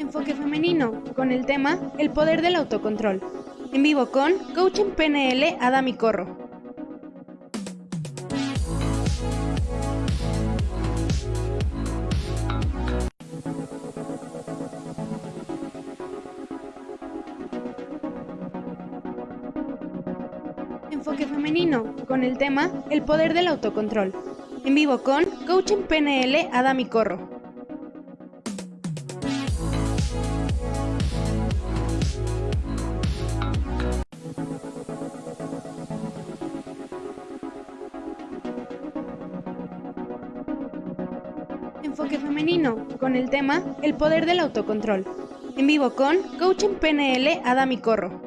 Enfoque femenino, con el tema El poder del autocontrol. En vivo con Coach en PNL Adami Corro. Enfoque femenino, con el tema El poder del autocontrol. En vivo con Coach en PNL Adami Corro. Con el tema El poder del autocontrol. En vivo con Coach en PNL Adami Corro.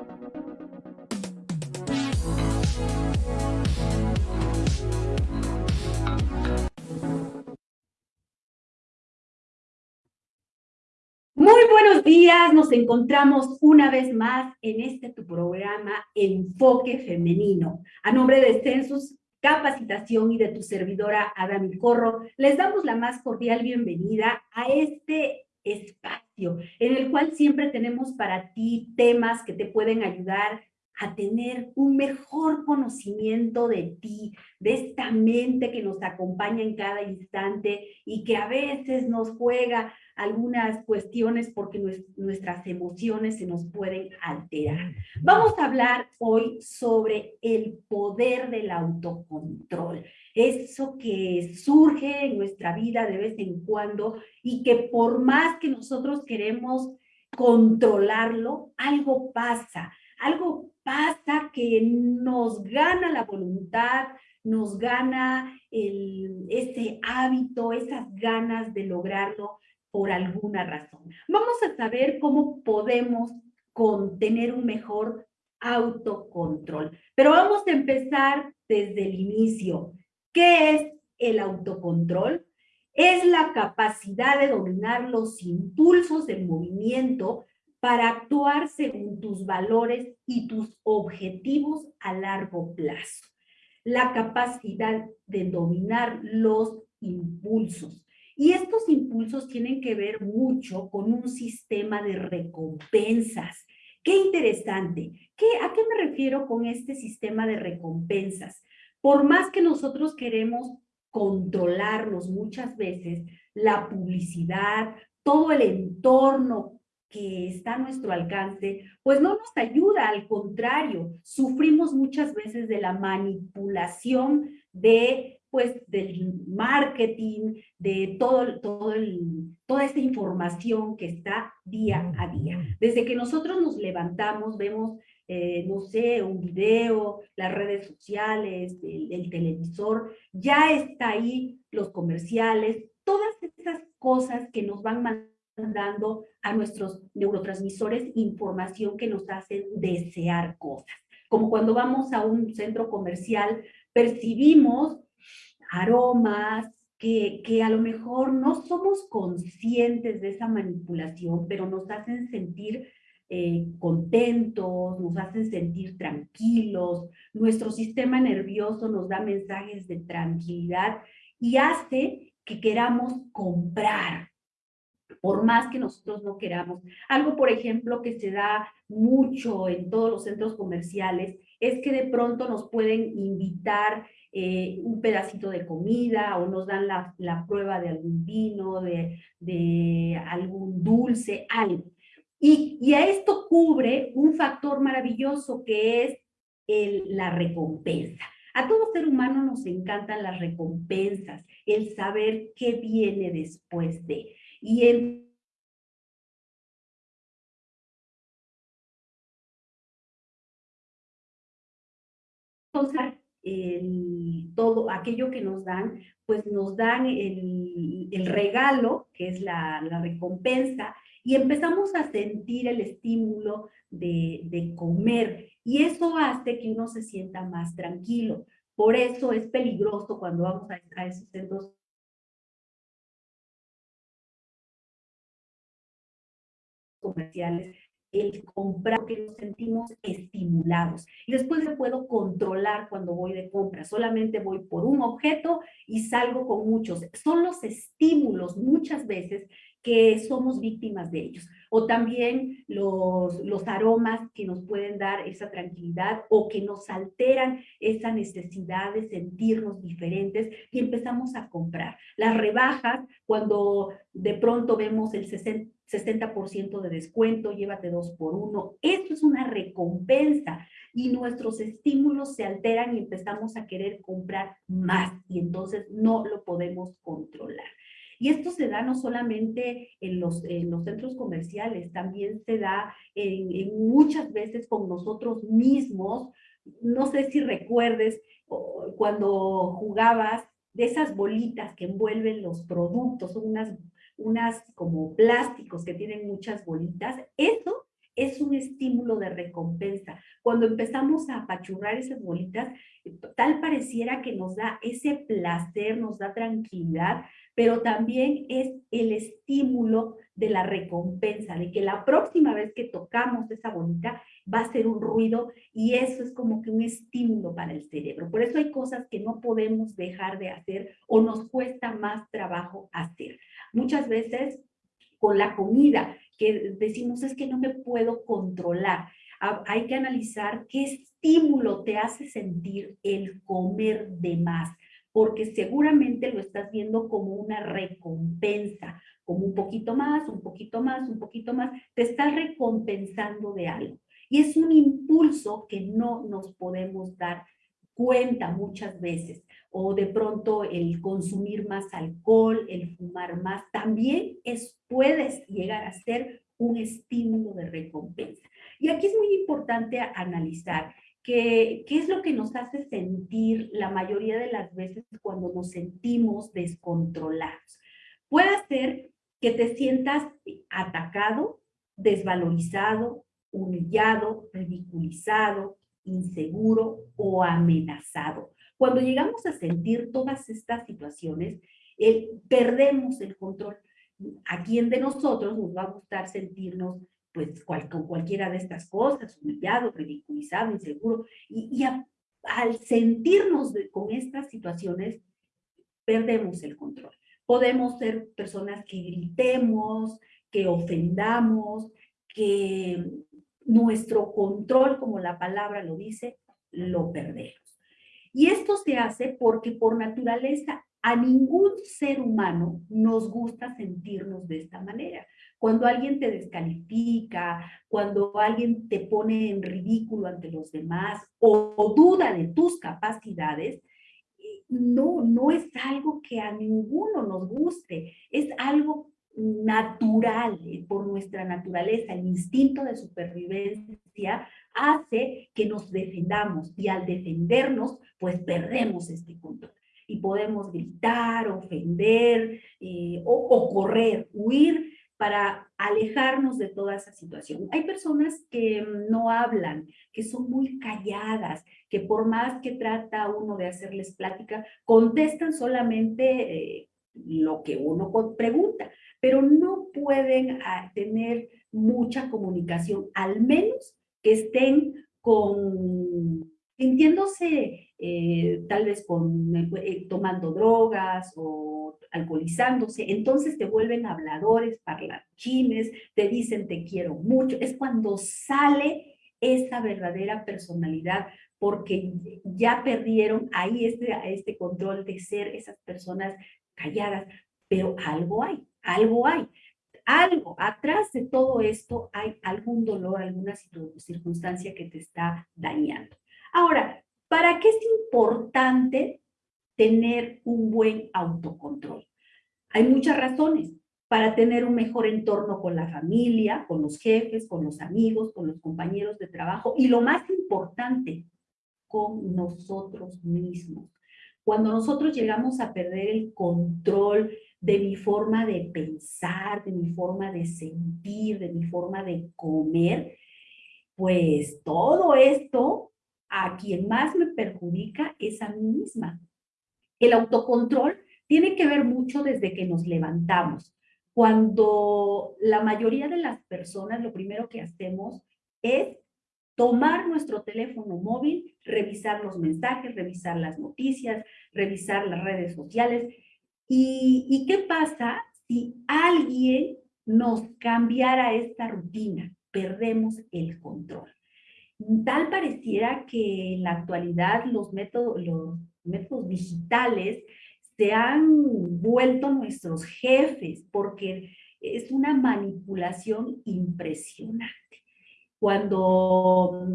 Muy buenos días, nos encontramos una vez más en este tu programa Enfoque Femenino. A nombre de Census Capacitación y de tu servidora Adami Corro, les damos la más cordial bienvenida a este espacio en el cual siempre tenemos para ti temas que te pueden ayudar a tener un mejor conocimiento de ti, de esta mente que nos acompaña en cada instante y que a veces nos juega algunas cuestiones porque nuestras emociones se nos pueden alterar. Vamos a hablar hoy sobre el poder del autocontrol, eso que surge en nuestra vida de vez en cuando y que por más que nosotros queremos controlarlo, algo pasa, algo pasa que nos gana la voluntad, nos gana el, ese hábito, esas ganas de lograrlo por alguna razón. Vamos a saber cómo podemos tener un mejor autocontrol. Pero vamos a empezar desde el inicio. ¿Qué es el autocontrol? Es la capacidad de dominar los impulsos del movimiento para actuar según tus valores y tus objetivos a largo plazo. La capacidad de dominar los impulsos. Y estos impulsos tienen que ver mucho con un sistema de recompensas. Qué interesante. ¿Qué, ¿A qué me refiero con este sistema de recompensas? Por más que nosotros queremos controlarlos muchas veces, la publicidad, todo el entorno que está a nuestro alcance, pues no nos ayuda, al contrario, sufrimos muchas veces de la manipulación de, pues, del marketing, de todo, todo el, toda esta información que está día a día. Desde que nosotros nos levantamos, vemos, eh, no sé, un video, las redes sociales, el, el televisor, ya está ahí los comerciales, todas esas cosas que nos van mandando dando a nuestros neurotransmisores información que nos hacen desear cosas. Como cuando vamos a un centro comercial, percibimos aromas que, que a lo mejor no somos conscientes de esa manipulación, pero nos hacen sentir eh, contentos, nos hacen sentir tranquilos, nuestro sistema nervioso nos da mensajes de tranquilidad y hace que queramos comprar, por más que nosotros no queramos. Algo, por ejemplo, que se da mucho en todos los centros comerciales es que de pronto nos pueden invitar eh, un pedacito de comida o nos dan la, la prueba de algún vino, de, de algún dulce, algo. Y, y, a esto cubre un factor maravilloso que es el, la recompensa. A todo ser humano nos encantan las recompensas, el saber qué viene después de. Y entonces, todo aquello que nos dan, pues nos dan el, regalo, que es la, recompensa, y empezamos a sentir el estímulo de, comer, y eso hace que uno se sienta más tranquilo. Por eso es peligroso cuando vamos a, a esos centros comerciales el comprar porque nos sentimos estimulados. Y después me puedo controlar cuando voy de compra. Solamente voy por un objeto y salgo con muchos. Son los estímulos muchas veces que somos víctimas de ellos. O también los, los aromas que nos pueden dar esa tranquilidad o que nos alteran esa necesidad de sentirnos diferentes y empezamos a comprar. Las rebajas, cuando de pronto vemos el 60%, de descuento, llévate dos por uno, esto es una recompensa y nuestros estímulos se alteran y empezamos a querer comprar más y entonces no lo podemos controlar. Y esto se da no solamente en los, en los centros comerciales, también se da muchas veces con nosotros mismos. No sé si recuerdes cuando jugabas de esas bolitas que envuelven los productos, son unas, unas como plásticos que tienen muchas bolitas. Eso es un estímulo de recompensa. Cuando empezamos a apachurrar esas bolitas, tal pareciera que nos da ese placer, nos da tranquilidad, pero también es el estímulo de la recompensa, de que la próxima vez que tocamos esa bolita va a ser un ruido y eso es como que un estímulo para el cerebro. Por eso hay cosas que no podemos dejar de hacer o nos cuesta más trabajo hacer. Muchas veces con la comida, que decimos es que no me puedo controlar. Hay que analizar qué estímulo te hace sentir el comer de más porque seguramente lo estás viendo como una recompensa, como un poquito más, un poquito más, un poquito más, te estás recompensando de algo. Y es un impulso que no nos podemos dar cuenta muchas veces, o de pronto el consumir más alcohol, el fumar más, también es, puedes llegar a ser un estímulo de recompensa. Y aquí es muy importante analizar ¿Qué, es lo que nos hace sentir la mayoría de las veces cuando nos sentimos descontrolados? Puede ser que te sientas atacado, desvalorizado, humillado, ridiculizado, inseguro o amenazado. Cuando llegamos a sentir todas estas situaciones, perdemos el control. ¿A quién de nosotros nos va a gustar sentirnos pues con cualquiera de estas cosas, humillado, ridiculizado, inseguro, y, al sentirnos con estas situaciones, perdemos el control. Podemos ser personas que gritemos, que ofendamos, que nuestro control, como la palabra lo dice, lo perdemos. Y esto se hace porque por naturaleza a ningún ser humano nos gusta sentirnos de esta manera. Cuando alguien te descalifica, cuando alguien te pone en ridículo ante los demás o, duda de tus capacidades, eh, no, no es algo que a ninguno nos guste, es algo natural eh, por nuestra naturaleza, el instinto de supervivencia hace que nos defendamos y al defendernos, pues perdemos este control. Y podemos gritar, ofender eh, o, correr, huir para alejarnos de toda esa situación. Hay personas que mm, no hablan, que son muy calladas, que por más que trata uno de hacerles plática, contestan solamente eh, lo que uno pregunta, pero no pueden ah, tener mucha comunicación, al menos que estén con, sintiéndose eh, tal vez con, eh, tomando drogas o alcoholizándose, entonces te vuelven habladores, parlanchines, te dicen te quiero mucho, es cuando sale esa verdadera personalidad, porque ya perdieron ahí este, este control de ser esas personas calladas, pero algo hay, algo hay. Algo, atrás de todo esto hay algún dolor, alguna circunstancia que te está dañando. Ahora, ¿para qué es importante tener un buen autocontrol. Hay muchas razones para tener un mejor entorno con la familia, con los jefes, con los amigos, con los compañeros de trabajo y lo más importante, con nosotros mismos. Cuando nosotros llegamos a perder el control de mi forma de pensar, de mi forma de sentir, de mi forma de comer, pues todo esto a quien más me perjudica es a mí misma. El autocontrol tiene que ver mucho desde que nos levantamos. cuando la mayoría de las personas lo primero que hacemos es tomar nuestro teléfono móvil, revisar los mensajes, revisar las noticias, revisar las redes sociales. ¿Y, qué pasa si alguien nos cambiara esta rutina? Perdemos el control. Tal pareciera que en la actualidad los métodos, los métodos digitales se han vuelto nuestros jefes porque es una manipulación impresionante. Cuando,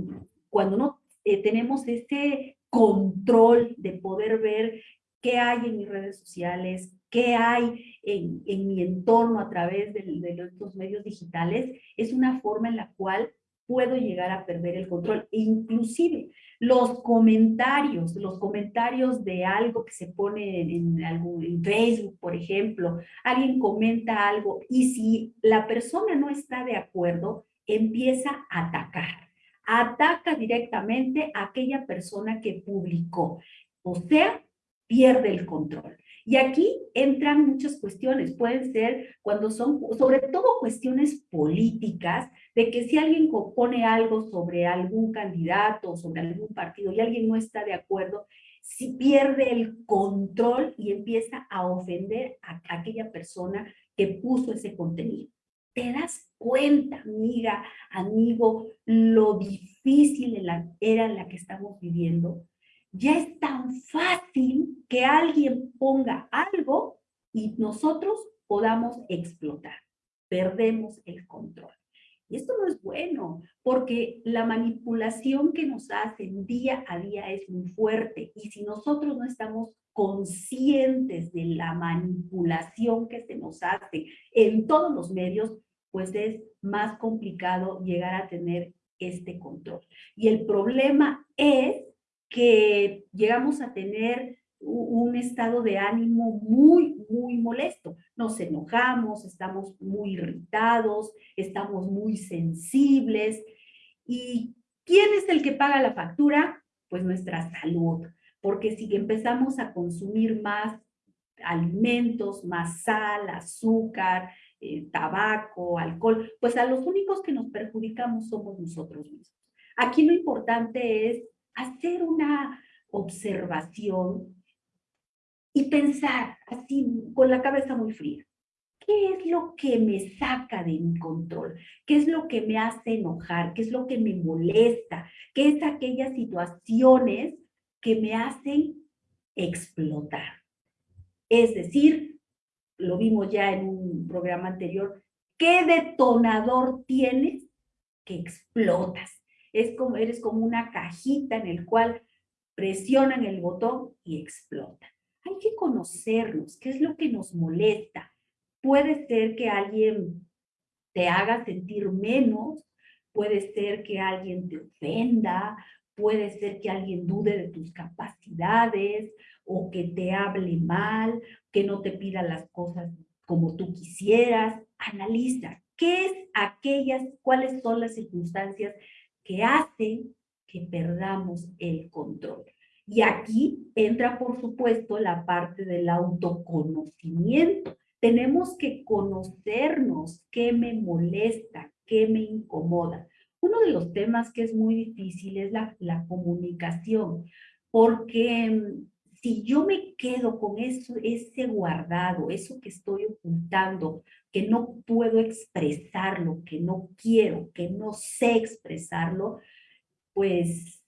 cuando no eh, tenemos ese control de poder ver qué hay en mis redes sociales, qué hay en, mi entorno a través de, de estos medios digitales, es una forma en la cual puedo llegar a perder el control. E inclusive los comentarios, los comentarios de algo que se pone en, en Facebook, por ejemplo, alguien comenta algo y si la persona no está de acuerdo, empieza a atacar. Ataca directamente a aquella persona que publicó. O sea, pierde el control. Y aquí entran muchas cuestiones, pueden ser cuando son, sobre todo cuestiones políticas, de que si alguien pone algo sobre algún candidato, sobre algún partido y alguien no está de acuerdo, si pierde el control y empieza a ofender a aquella persona que puso ese contenido. ¿Te das cuenta, amiga, amigo, lo difícil era la que estamos viviendo? Ya es tan fácil que alguien ponga algo y nosotros podamos explotar. Perdemos el control. Y esto no es bueno, porque la manipulación que nos hacen día a día es muy fuerte. Y si nosotros no estamos conscientes de la manipulación que se nos hace en todos los medios, pues es más complicado llegar a tener este control. Y el problema es que llegamos a tener un estado de ánimo muy, muy molesto. Nos enojamos, estamos muy irritados, estamos muy sensibles. ¿Y quién es el que paga la factura? Pues nuestra salud. Porque si empezamos a consumir más alimentos, más sal, azúcar, eh, tabaco, alcohol, pues a los únicos que nos perjudicamos somos nosotros mismos. Aquí lo importante es hacer una observación y pensar así con la cabeza muy fría. ¿Qué es lo que me saca de mi control? ¿Qué es lo que me hace enojar? ¿Qué es lo que me molesta? ¿Qué es aquellas situaciones que me hacen explotar? Es decir, lo vimos ya en un programa anterior, ¿qué detonador tienes que explotas? Es como, eres como una cajita en el cual presionan el botón y explota. Hay que conocernos, qué es lo que nos molesta. Puede ser que alguien te haga sentir menos, puede ser que alguien te ofenda, puede ser que alguien dude de tus capacidades o que te hable mal, que no te pida las cosas como tú quisieras. Analiza qué es aquellas, cuáles son las circunstancias que hacen que perdamos el control. Y aquí entra, por supuesto, la parte del autoconocimiento. Tenemos que conocernos qué me molesta, qué me incomoda. Uno de los temas que es muy difícil es la, la comunicación, porque mm, si yo me quedo con eso, ese guardado, eso que estoy ocultando, que no puedo expresarlo, que no quiero, que no sé expresarlo, pues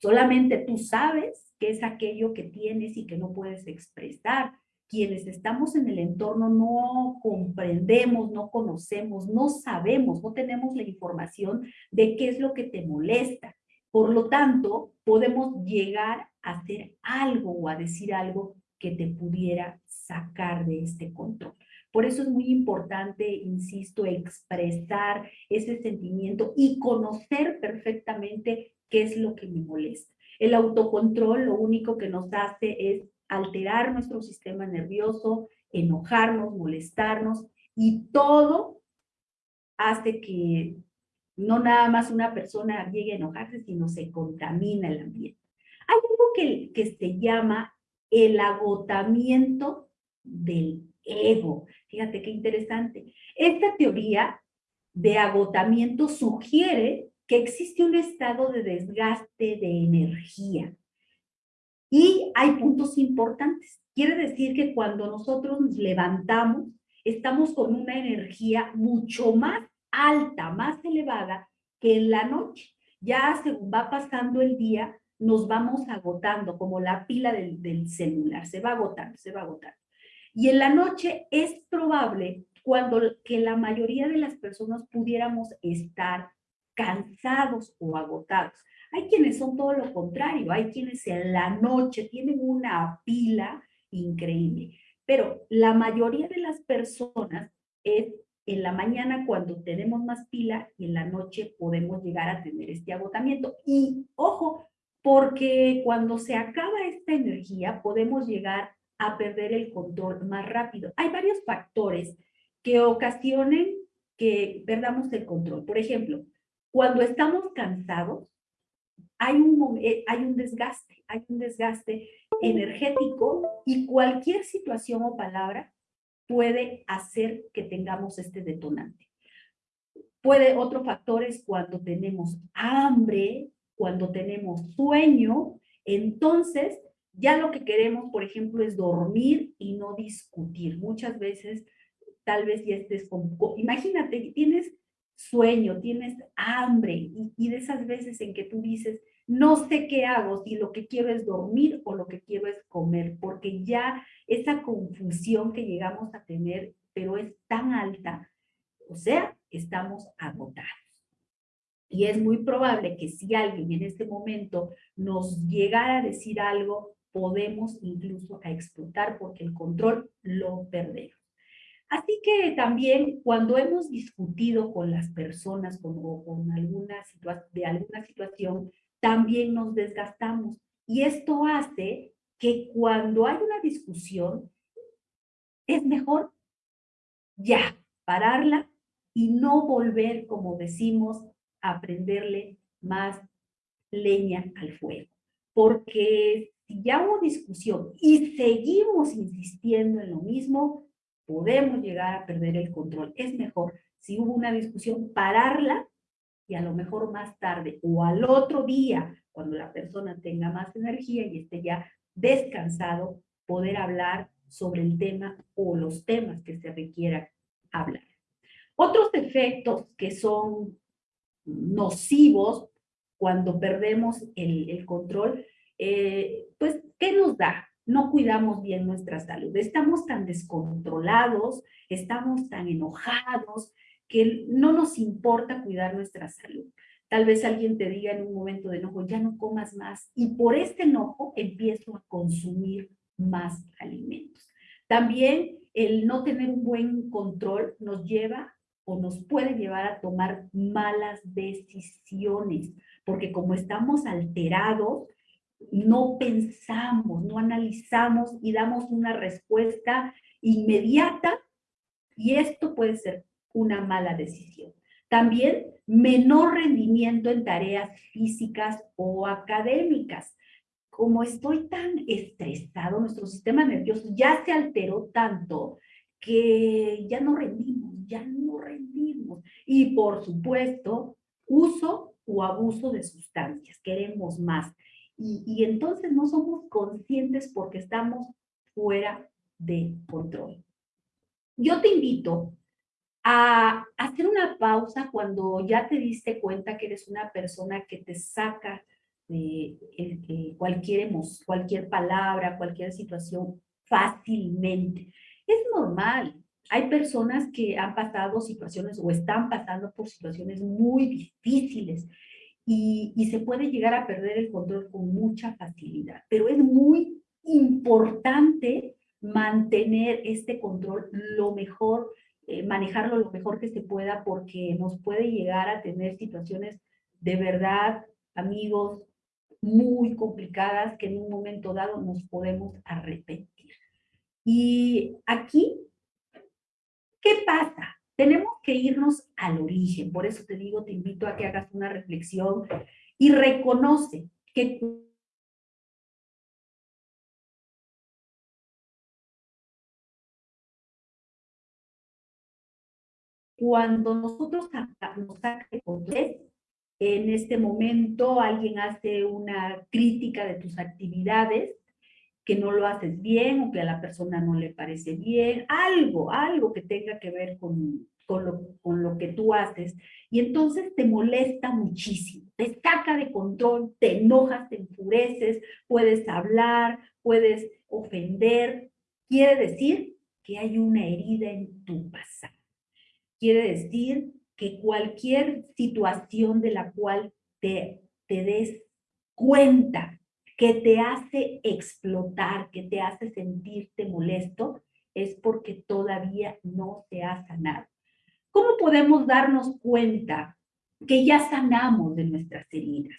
solamente tú sabes qué es aquello que tienes y que no puedes expresar. Quienes estamos en el entorno no comprendemos, no conocemos, no sabemos, no tenemos la información de qué es lo que te molesta. Por lo tanto, podemos llegar hacer algo o a decir algo que te pudiera sacar de este control. Por eso es muy importante, insisto, expresar ese sentimiento y conocer perfectamente qué es lo que me molesta. El autocontrol lo único que nos hace es alterar nuestro sistema nervioso, enojarnos, molestarnos y todo hace que no nada más una persona llegue a enojarse, sino se contamina el ambiente. Hay algo que, que se llama el agotamiento del ego. Fíjate qué interesante. Esta teoría de agotamiento sugiere que existe un estado de desgaste de energía. Y hay puntos importantes. Quiere decir que cuando nosotros nos levantamos, estamos con una energía mucho más alta, más elevada que en la noche. Ya según va pasando el día, nos vamos agotando, como la pila del, del celular, se va agotando, se va agotando. Y en la noche es probable cuando que la mayoría de las personas pudiéramos estar cansados o agotados. Hay quienes son todo lo contrario, hay quienes en la noche tienen una pila increíble, pero la mayoría de las personas es en la mañana cuando tenemos más pila y en la noche podemos llegar a tener este agotamiento. Y ojo, porque cuando se acaba esta energía podemos llegar a perder el control más rápido. Hay varios factores que ocasionen que perdamos el control. Por ejemplo, cuando estamos cansados, hay un, eh, hay un desgaste, hay un desgaste energético y cualquier situación o palabra puede hacer que tengamos este detonante. Puede, otro factor es cuando tenemos hambre, cuando tenemos sueño, entonces ya lo que queremos, por ejemplo, es dormir y no discutir. Muchas veces, tal vez ya estés con... Imagínate, tienes sueño, tienes hambre y, y, de esas veces en que tú dices, no sé qué hago, si lo que quiero es dormir o lo que quiero es comer, porque ya esa confusión que llegamos a tener, pero es tan alta, o sea, estamos agotados. Y es muy probable que si alguien en este momento nos llegara a decir algo, podemos incluso a explotar porque el control lo perdemos. Así que también cuando hemos discutido con las personas con, de alguna situación, también nos desgastamos. Y esto hace que cuando hay una discusión, es mejor ya pararla y no volver, como decimos, a prenderle más leña al fuego. Porque si ya hubo discusión y seguimos insistiendo en lo mismo, podemos llegar a perder el control. Es mejor, si hubo una discusión, pararla y a lo mejor más tarde o al otro día, cuando la persona tenga más energía y esté ya descansado, poder hablar sobre el tema o los temas que se requiera hablar. Otros efectos que son nocivos cuando perdemos el, control, eh, pues, ¿qué nos da? no cuidamos bien nuestra salud. Estamos tan descontrolados, estamos tan enojados, que no nos importa cuidar nuestra salud. Tal vez alguien te diga en un momento de enojo, ya no comas más, y por este enojo empiezo a consumir más alimentos. También el no tener un buen control nos lleva o nos puede llevar a tomar malas decisiones, porque como estamos alterados, no pensamos, no analizamos y damos una respuesta inmediata y esto puede ser una mala decisión. También menor rendimiento en tareas físicas o académicas. Como estoy tan estresado, nuestro sistema nervioso ya se alteró tanto que ya no rendimos, ya no rendimos. Y por supuesto, uso o abuso de sustancias. Queremos más. Y, entonces no somos conscientes porque estamos fuera de control. Yo te invito a hacer una pausa cuando ya te diste cuenta que eres una persona que te saca de, cualquier, cualquier palabra, cualquier situación fácilmente. Es normal. Hay personas que han pasado situaciones o están pasando por situaciones muy difíciles y, se puede llegar a perder el control con mucha facilidad. Pero es muy importante mantener este control lo mejor, eh, manejarlo lo mejor que se pueda porque nos puede llegar a tener situaciones de verdad, amigos, muy complicadas que en un momento dado nos podemos arrepentir. Y aquí, ¿Qué pasa? Tenemos que irnos al origen. Por eso te digo, te invito a que hagas una reflexión y reconoce que cuando nosotros nos en este momento alguien hace una crítica de tus actividades, que no lo haces bien o que a la persona no le parece bien, algo, algo que tenga que ver con, con, lo, con lo que tú haces. Y entonces te molesta muchísimo, te saca de control, te enojas, te enfureces, puedes hablar, puedes ofender. Quiere decir que hay una herida en tu pasado. Quiere decir que cualquier situación de la cual te, te des cuenta que te hace explotar, que te hace sentirte molesto, es porque todavía no te ha sanado. ¿Cómo podemos darnos cuenta que ya sanamos de nuestras heridas?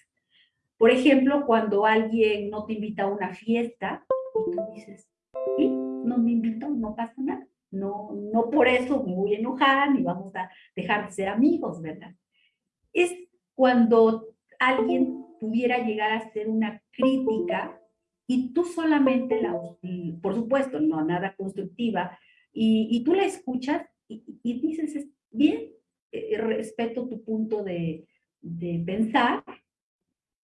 Por ejemplo, cuando alguien no te invita a una fiesta y tú dices, ¿sí? no me invitó, no pasa nada. No, no por eso me voy a enojar ni vamos a dejar de ser amigos, ¿verdad? Es cuando alguien pudiera llegar a hacer una crítica y tú solamente la, por supuesto, no nada constructiva, y, tú la escuchas y, y dices, bien, eh, respeto tu punto de, de pensar,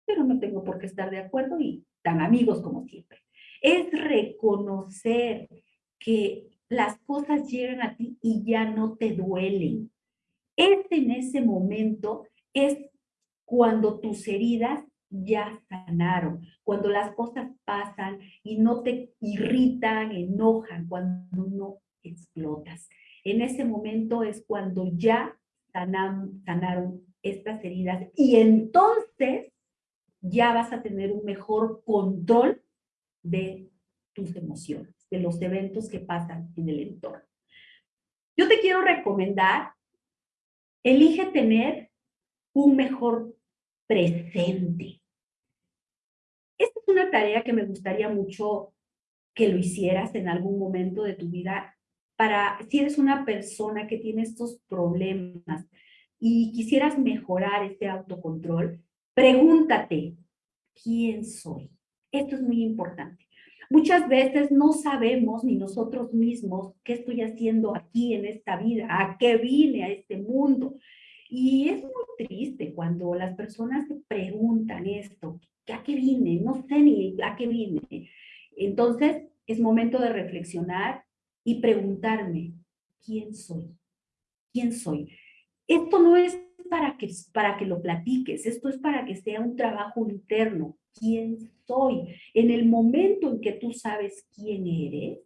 pero no tengo por qué estar de acuerdo y tan amigos como siempre. Es reconocer que las cosas llegan a ti y ya no te duelen. Es en ese momento, es cuando tus heridas ya sanaron, cuando las cosas pasan y no te irritan, enojan, cuando no explotas. En ese momento es cuando ya sanaron estas heridas y entonces ya vas a tener un mejor control de tus emociones, de los eventos que pasan en el entorno. Yo te quiero recomendar, elige tener un mejor presente. Esta es una tarea que me gustaría mucho que lo hicieras en algún momento de tu vida para, si eres una persona que tiene estos problemas y quisieras mejorar este autocontrol, pregúntate, ¿quién soy? Esto es muy importante. Muchas veces no sabemos ni nosotros mismos qué estoy haciendo aquí en esta vida, a qué vine a este mundo. Y es muy triste cuando las personas se preguntan esto, ¿a qué vine? No sé ni a qué vine. Entonces, es momento de reflexionar y preguntarme, ¿quién soy? ¿Quién soy? Esto no es para que, para que lo platiques, esto es para que sea un trabajo interno. ¿Quién soy? En el momento en que tú sabes quién eres,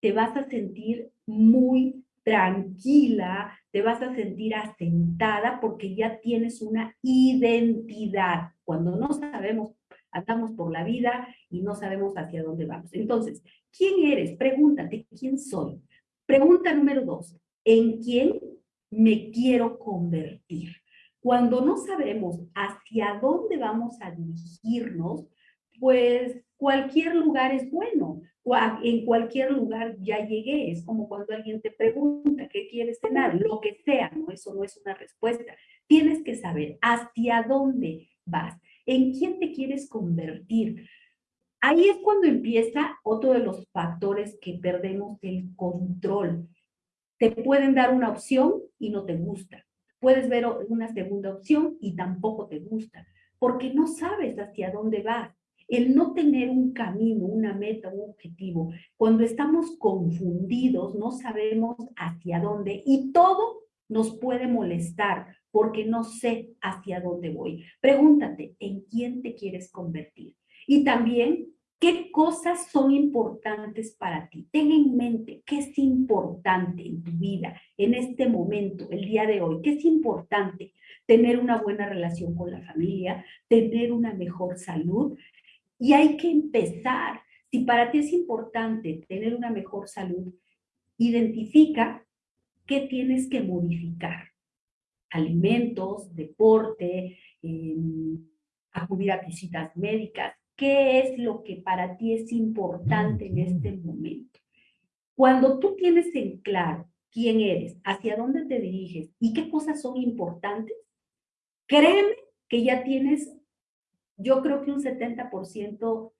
te vas a sentir muy tranquila, te vas a sentir asentada porque ya tienes una identidad. Cuando no sabemos, andamos por la vida y no sabemos hacia dónde vamos. Entonces, ¿quién eres? Pregúntate, ¿quién soy? Pregunta número dos, ¿en quién me quiero convertir? Cuando no sabemos hacia dónde vamos a dirigirnos, pues cualquier lugar es bueno en cualquier lugar ya llegué. Es como cuando alguien te pregunta qué quieres cenar, lo que sea, ¿no? Eso no es una respuesta. Tienes que saber hacia dónde vas, en quién te quieres convertir. Ahí es cuando empieza otro de los factores que perdemos el control. Te pueden dar una opción y no te gusta. Puedes ver una segunda opción y tampoco te gusta, porque no sabes hacia dónde vas el no tener un camino, una meta, un objetivo, cuando estamos confundidos, no sabemos hacia dónde y todo nos puede molestar porque no sé hacia dónde voy. Pregúntate, ¿en quién te quieres convertir? Y también, ¿qué cosas son importantes para ti? Ten en mente qué es importante en tu vida, en este momento, el día de hoy. ¿Qué es importante? Tener una buena relación con la familia, tener una mejor salud, y hay que empezar. Si para ti es importante tener una mejor salud, identifica qué tienes que modificar. Alimentos, deporte, em, acudir a visitas médicas. ¿Qué es lo que para ti es importante en este momento? Cuando tú tienes en claro quién eres, hacia dónde te diriges y qué cosas son importantes, créeme que ya tienes yo creo que un 70%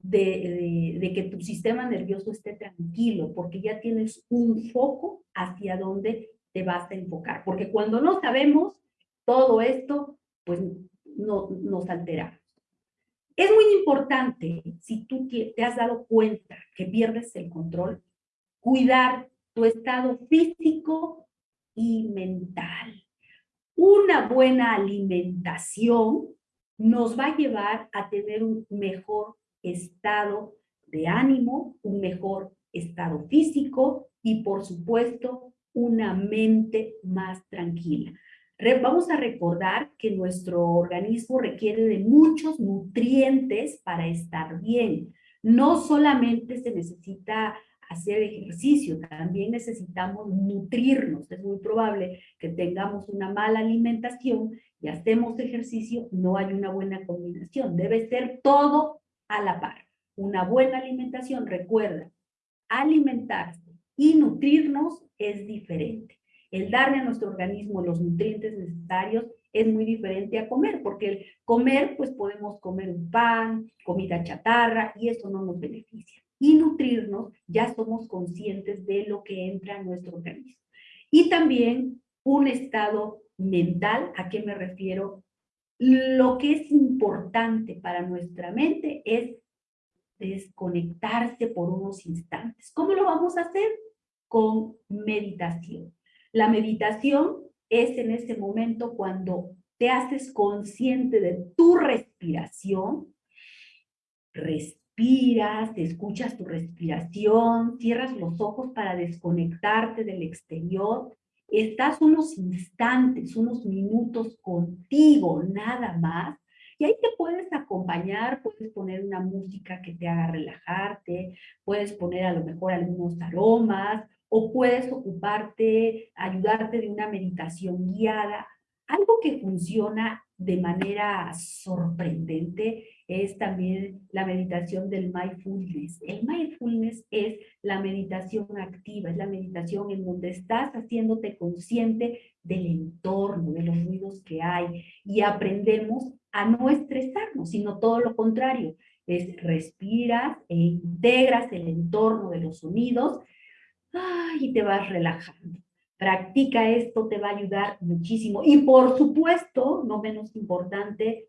de, de, de, que tu sistema nervioso esté tranquilo, porque ya tienes un foco hacia dónde te vas a enfocar, porque cuando no sabemos todo esto, pues no, nos alteramos. Es muy importante, si tú te has dado cuenta que pierdes el control, cuidar tu estado físico y mental. Una buena alimentación nos va a llevar a tener un mejor estado de ánimo, un mejor estado físico y, por supuesto, una mente más tranquila. Vamos a recordar que nuestro organismo requiere de muchos nutrientes para estar bien. No solamente se necesita hacer ejercicio, también necesitamos nutrirnos. Es muy probable que tengamos una mala alimentación y hacemos ejercicio, no hay una buena combinación. Debe ser todo a la par. Una buena alimentación, recuerda, alimentarse y nutrirnos es diferente. El darle a nuestro organismo los nutrientes necesarios es muy diferente a comer, porque el comer, pues podemos comer un pan, comida chatarra, y eso no nos beneficia. Y nutrirnos, ya somos conscientes de lo que entra en nuestro organismo. Y también un estado mental, ¿a qué me refiero? Lo que es importante para nuestra mente es desconectarse por unos instantes. ¿Cómo lo vamos a hacer? Con meditación. La meditación es en ese momento cuando te haces consciente de tu respiración, respiras, escuchas tu respiración, cierras los ojos para desconectarte del exterior, estás unos instantes, unos minutos contigo, nada más, y ahí te puedes acompañar, puedes poner una música que te haga relajarte, puedes poner a lo mejor algunos aromas, o puedes ocuparte, ayudarte de una meditación guiada. Algo que funciona de manera sorprendente es también la meditación del mindfulness. El mindfulness es la meditación activa, es la meditación en donde estás haciéndote consciente del entorno, de los ruidos que hay y aprendemos a no estresarnos, sino todo lo contrario, es respiras e integras el entorno de los sonidos y te vas relajando. Practica esto, te va a ayudar muchísimo. Y por supuesto, no menos importante,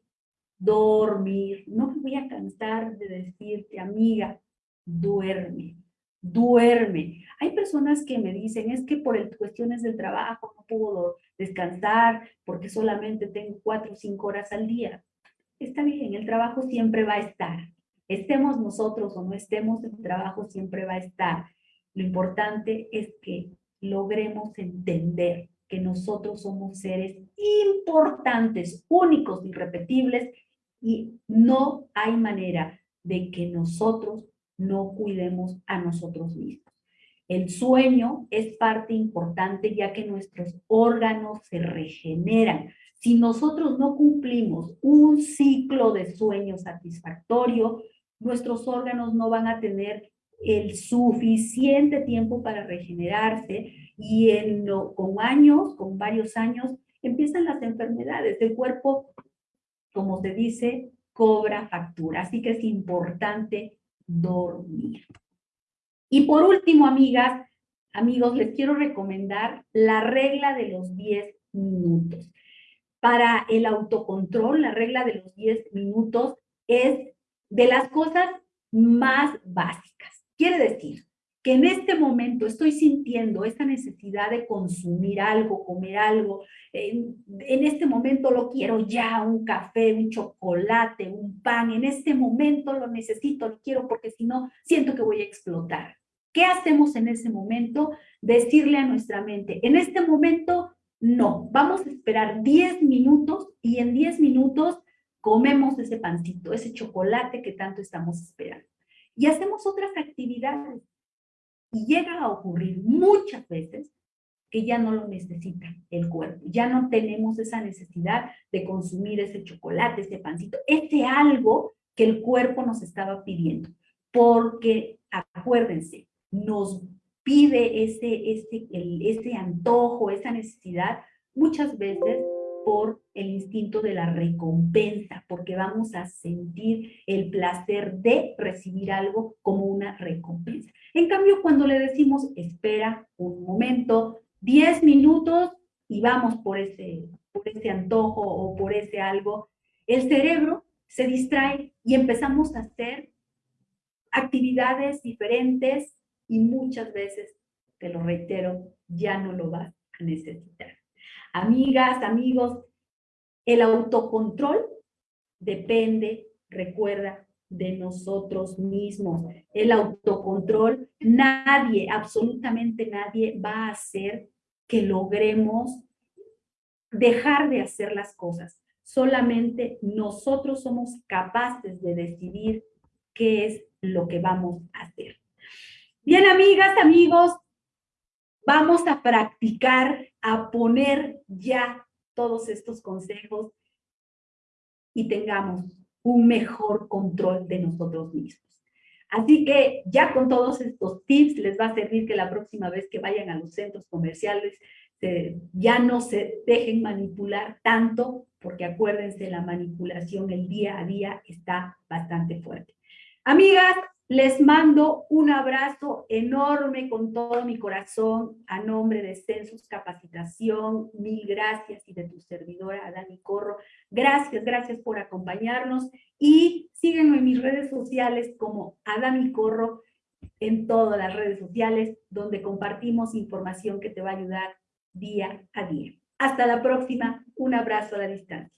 dormir. No me voy a cansar de decirte, amiga, duerme, duerme. Hay personas que me dicen, es que por el, cuestiones del trabajo no puedo descansar porque solamente tengo cuatro o cinco horas al día. Está bien, el trabajo siempre va a estar. Estemos nosotros o no estemos, el trabajo siempre va a estar. Lo importante es que logremos entender que nosotros somos seres importantes, únicos, irrepetibles, y no hay manera de que nosotros no cuidemos a nosotros mismos. El sueño es parte importante ya que nuestros órganos se regeneran. Si nosotros no cumplimos un ciclo de sueño satisfactorio, nuestros órganos no van a tener el suficiente tiempo para regenerarse y con años, con varios años, empiezan las enfermedades. El cuerpo, como se dice, cobra factura. Así que es importante dormir. Y por último, amigas, amigos, les quiero recomendar la regla de los 10 minutos. Para el autocontrol, la regla de los 10 minutos es de las cosas más básicas. Quiere decir que en este momento estoy sintiendo esta necesidad de consumir algo, comer algo, en, este momento lo quiero ya, un café, un chocolate, un pan, en este momento lo necesito, lo quiero porque si no, siento que voy a explotar. ¿Qué hacemos en ese momento? Decirle a nuestra mente, en este momento no, vamos a esperar 10 minutos y en 10 minutos comemos ese pancito, ese chocolate que tanto estamos esperando y hacemos otras actividades. Y llega a ocurrir muchas veces que ya no lo necesita el cuerpo, ya no tenemos esa necesidad de consumir ese chocolate, ese pancito, ese algo que el cuerpo nos estaba pidiendo. Porque acuérdense, nos pide ese, ese, ese antojo, esa necesidad, muchas veces por el instinto de la recompensa, porque vamos a sentir el placer de recibir algo como una recompensa. En cambio, cuando le decimos, espera un momento, 10 minutos y vamos por ese, por ese antojo o por ese algo, el cerebro se distrae y empezamos a hacer actividades diferentes y muchas veces, te lo reitero, ya no lo vas a necesitar. Amigas, amigos, el autocontrol depende, recuerda, de nosotros mismos. El autocontrol, nadie, absolutamente nadie va a hacer que logremos dejar de hacer las cosas. Solamente nosotros somos capaces de decidir qué es lo que vamos a hacer. Bien, amigas, amigos, vamos a practicar, a poner ya todos estos consejos y tengamos un mejor control de nosotros mismos. Así que ya con todos estos tips les va a servir que la próxima vez que vayan a los centros comerciales ya no se dejen manipular tanto, porque acuérdense, la manipulación el día a día está bastante fuerte. Amigas, les mando un abrazo enorme con todo mi corazón a nombre de Census Capacitación. Mil gracias y de tu servidora Dani Corro. Gracias, gracias por acompañarnos y síguenme en mis redes sociales como Adami Corro en todas las redes sociales donde compartimos información que te va a ayudar día a día. Hasta la próxima. Un abrazo a la distancia.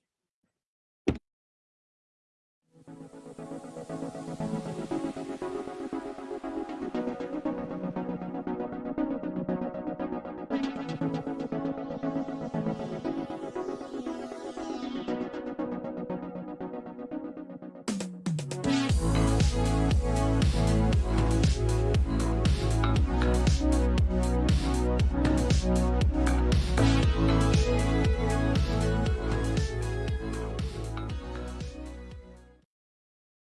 Música